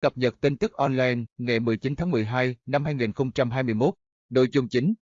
Cập nhật tin tức online ngày 19 tháng 12 năm 2021. Nội dung chính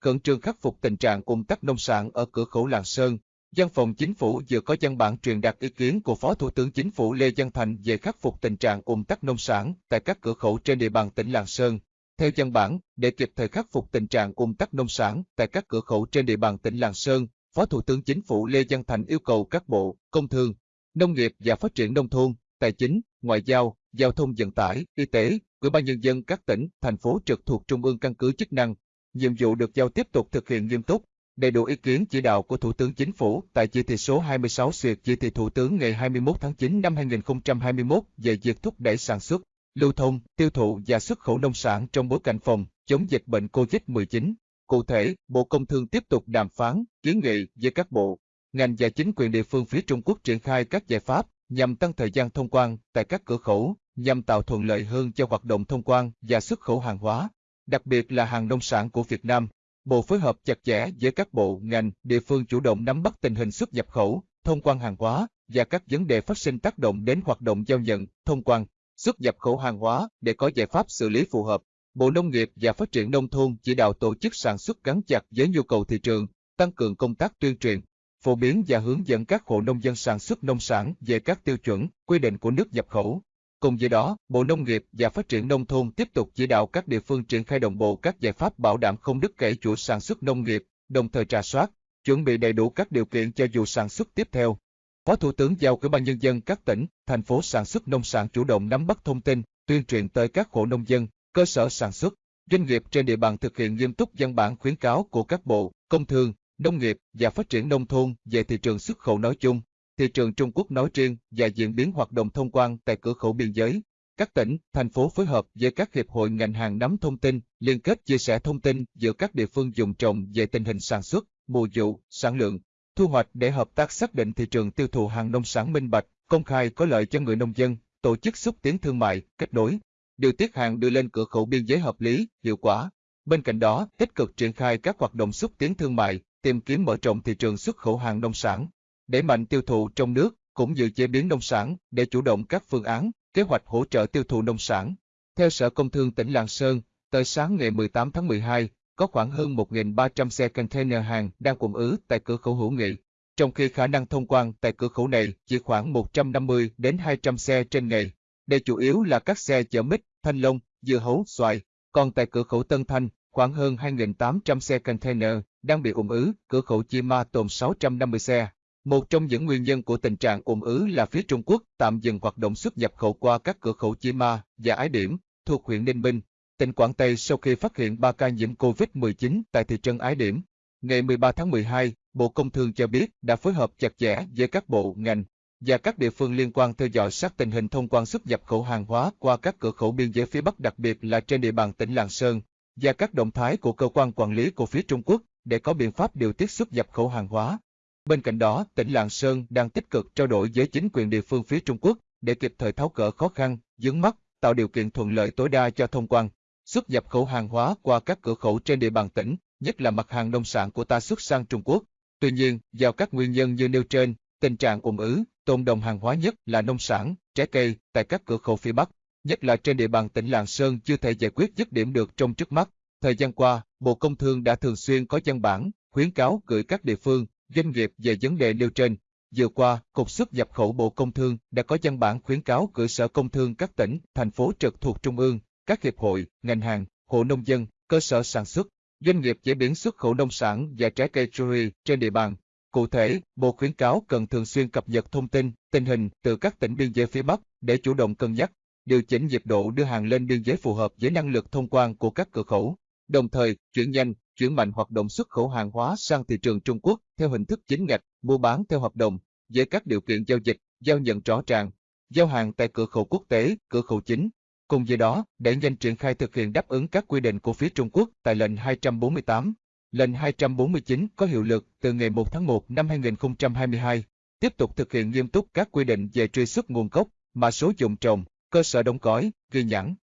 Khẩn trương khắc phục tình trạng ủng tắc nông sản ở cửa khẩu Lạng Sơn. Văn phòng Chính phủ vừa có văn bản truyền đạt ý kiến của Phó Thủ tướng Chính phủ Lê Văn Thành về khắc phục tình trạng ủng tắc nông sản tại các cửa khẩu trên địa bàn tỉnh Lạng Sơn. Theo văn bản, để kịp thời khắc phục tình trạng ủng tắc nông sản tại các cửa khẩu trên địa bàn tỉnh Lạng Sơn, Phó Thủ tướng Chính phủ Lê Văn Thành yêu cầu các bộ Công Thương, Nông nghiệp và Phát triển Nông thôn, Tài chính, Ngoại giao, Giao thông vận tải, Y tế, Ủy ban Nhân dân các tỉnh, thành phố trực thuộc Trung ương căn cứ chức năng, nhiệm vụ được giao tiếp tục thực hiện nghiêm túc, đầy đủ ý kiến chỉ đạo của Thủ tướng Chính phủ tại chỉ thị số 26 duyệt chỉ thị Thủ tướng ngày 21 tháng 9 năm 2021 về việc thúc đẩy sản xuất, lưu thông, tiêu thụ và xuất khẩu nông sản trong bối cảnh phòng chống dịch bệnh COVID-19. Cụ thể, Bộ Công Thương tiếp tục đàm phán, kiến nghị với các bộ, ngành và chính quyền địa phương phía Trung Quốc triển khai các giải pháp nhằm tăng thời gian thông quan tại các cửa khẩu, nhằm tạo thuận lợi hơn cho hoạt động thông quan và xuất khẩu hàng hóa, đặc biệt là hàng nông sản của Việt Nam. Bộ phối hợp chặt chẽ với các bộ, ngành, địa phương chủ động nắm bắt tình hình xuất nhập khẩu, thông quan hàng hóa và các vấn đề phát sinh tác động đến hoạt động giao nhận, thông quan, xuất nhập khẩu hàng hóa để có giải pháp xử lý phù hợp. Bộ Nông nghiệp và Phát triển Nông thôn chỉ đạo tổ chức sản xuất gắn chặt với nhu cầu thị trường, tăng cường công tác tuyên truyền, phổ biến và hướng dẫn các hộ nông dân sản xuất nông sản về các tiêu chuẩn, quy định của nước nhập khẩu. Cùng với đó, Bộ Nông nghiệp và Phát triển Nông thôn tiếp tục chỉ đạo các địa phương triển khai đồng bộ các giải pháp bảo đảm không đứt gãy chuỗi sản xuất nông nghiệp, đồng thời trà soát, chuẩn bị đầy đủ các điều kiện cho vụ sản xuất tiếp theo. Phó Thủ tướng giao Ủy ban nhân dân các tỉnh, thành phố sản xuất nông sản chủ động nắm bắt thông tin, tuyên truyền tới các hộ nông dân, cơ sở sản xuất, doanh nghiệp trên địa bàn thực hiện nghiêm túc văn bản khuyến cáo của các bộ, công thương, nông nghiệp và phát triển nông thôn về thị trường xuất khẩu nói chung, thị trường Trung Quốc nói riêng và diễn biến hoạt động thông quan tại cửa khẩu biên giới. Các tỉnh, thành phố phối hợp với các hiệp hội ngành hàng nắm thông tin, liên kết chia sẻ thông tin giữa các địa phương dùng trồng về tình hình sản xuất, mùa vụ, sản lượng, thu hoạch để hợp tác xác định thị trường tiêu thụ hàng nông sản minh bạch, công khai có lợi cho người nông dân, tổ chức xúc tiến thương mại, kết nối, điều tiết hàng đưa lên cửa khẩu biên giới hợp lý, hiệu quả. Bên cạnh đó, tích cực triển khai các hoạt động xúc tiến thương mại, tìm kiếm mở rộng thị trường xuất khẩu hàng nông sản, đẩy mạnh tiêu thụ trong nước, cũng như chế biến nông sản để chủ động các phương án, kế hoạch hỗ trợ tiêu thụ nông sản. Theo Sở Công Thương tỉnh Lạng Sơn, tới sáng ngày 18 tháng 12, có khoảng hơn 1.300 xe container hàng đang ùn ứ tại cửa khẩu hữu nghị, trong khi khả năng thông quan tại cửa khẩu này chỉ khoảng 150 đến 200 xe trên ngày. Đây chủ yếu là các xe chở mít, thanh long, dưa hấu, xoài. Còn tại cửa khẩu Tân Thanh, khoảng hơn 2.800 xe container đang bị ùn ứ, cửa khẩu Chi Ma tồn 650 xe. Một trong những nguyên nhân của tình trạng ùn ứ là phía Trung Quốc tạm dừng hoạt động xuất nhập khẩu qua các cửa khẩu Chi Ma và Ái Điểm thuộc huyện Ninh Bình, tỉnh Quảng Tây sau khi phát hiện 3 ca nhiễm COVID-19 tại thị trấn Ái Điểm. Ngày 13 tháng 12, Bộ Công Thương cho biết đã phối hợp chặt chẽ với các bộ, ngành và các địa phương liên quan theo dõi sát tình hình thông quan xuất nhập khẩu hàng hóa qua các cửa khẩu biên giới phía Bắc đặc biệt là trên địa bàn tỉnh Lạng Sơn và các động thái của cơ quan quản lý của phía Trung Quốc để có biện pháp điều tiết xuất nhập khẩu hàng hóa. Bên cạnh đó, tỉnh Lạng Sơn đang tích cực trao đổi với chính quyền địa phương phía Trung Quốc để kịp thời tháo gỡ khó khăn, vướng mắt, tạo điều kiện thuận lợi tối đa cho thông quan, xuất nhập khẩu hàng hóa qua các cửa khẩu trên địa bàn tỉnh, nhất là mặt hàng nông sản của ta xuất sang Trung Quốc. Tuy nhiên, do các nguyên nhân như nêu trên, tình trạng ủng ứ, tồn đồng hàng hóa nhất là nông sản, trái cây tại các cửa khẩu phía Bắc, nhất là trên địa bàn tỉnh Lạng Sơn chưa thể giải quyết dứt điểm được trong trước mắt. Thời gian qua, Bộ Công Thương đã thường xuyên có văn bản, khuyến cáo gửi các địa phương, doanh nghiệp về vấn đề nêu trên. Vừa qua, Cục xuất nhập khẩu Bộ Công Thương đã có văn bản khuyến cáo gửi Sở Công Thương các tỉnh, thành phố trực thuộc Trung ương, các hiệp hội, ngành hàng, hộ nông dân, cơ sở sản xuất, doanh nghiệp chế biến xuất khẩu nông sản và trái cây cherry trên địa bàn. Cụ thể, Bộ khuyến cáo cần thường xuyên cập nhật thông tin, tình hình từ các tỉnh biên giới phía Bắc để chủ động cân nhắc, điều chỉnh nhịp độ đưa hàng lên biên giới phù hợp với năng lực thông quan của các cửa khẩu đồng thời chuyển nhanh, chuyển mạnh hoạt động xuất khẩu hàng hóa sang thị trường Trung Quốc theo hình thức chính ngạch, mua bán theo hợp đồng, với các điều kiện giao dịch, giao nhận rõ ràng, giao hàng tại cửa khẩu quốc tế, cửa khẩu chính. Cùng với đó, để nhanh triển khai thực hiện đáp ứng các quy định của phía Trung Quốc tại lệnh 248. Lệnh 249 có hiệu lực từ ngày 1 tháng 1 năm 2022, tiếp tục thực hiện nghiêm túc các quy định về truy xuất nguồn gốc, mã số dùng trồng, cơ sở đóng gói, ghi nhãn,